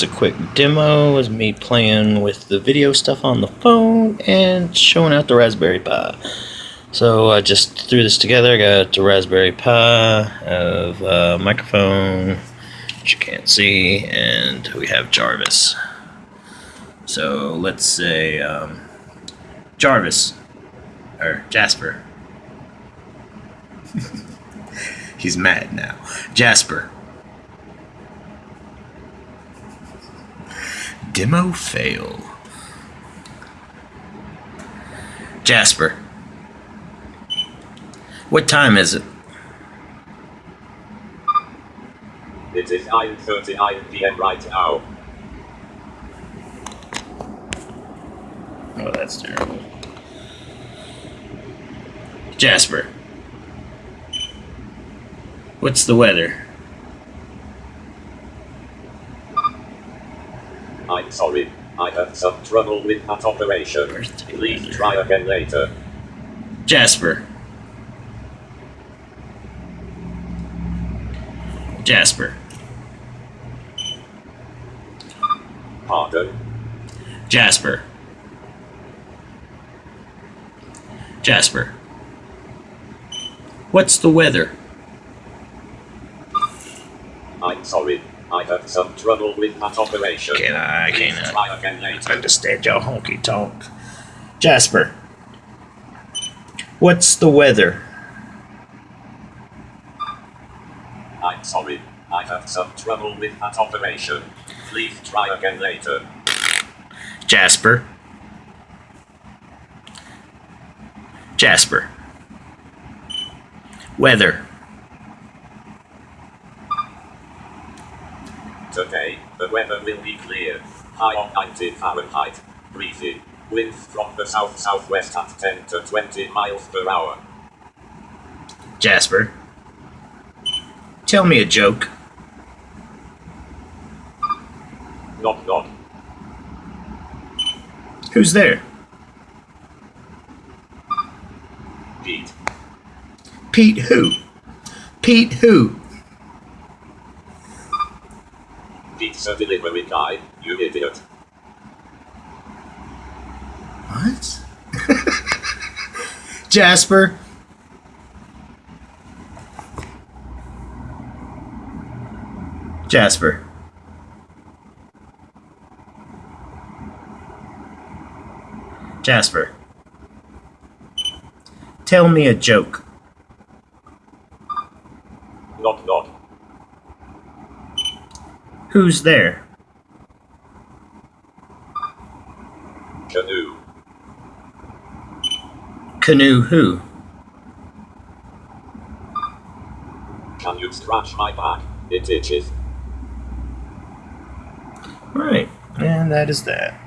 It's a quick demo of me playing with the video stuff on the phone and showing out the Raspberry Pi. So I just threw this together. I got the Raspberry Pi, of a microphone, which you can't see, and we have Jarvis. So let's say um, Jarvis or Jasper. He's mad now. Jasper. Demo fail. Jasper. What time is it? It is 9.39 p.m. right now. Oh, that's terrible. Jasper. What's the weather? I'm sorry. I had some trouble with that operation. Please try again later. Jasper. Jasper. Pardon? Jasper. Jasper. What's the weather? I'm sorry. I have some trouble with that operation. Can I Please cannot try again later. understand your honky tonk. Jasper. What's the weather? I'm sorry. I have some trouble with that operation. Please try again later. Jasper. Jasper. Weather. Today, the weather will be clear. High of 90 Fahrenheit. Breezy. Winds from the south-southwest at 10 to 20 miles per hour. Jasper. Tell me a joke. Knock knock. Who's there? Pete. Pete who? Pete who? Pizza delivery guy, you idiot. What? Jasper. Jasper. Jasper. Tell me a joke. Knock knock. Who's there? Canoe. Canoe who? Can you scratch my back? It itches. Right. And that is that.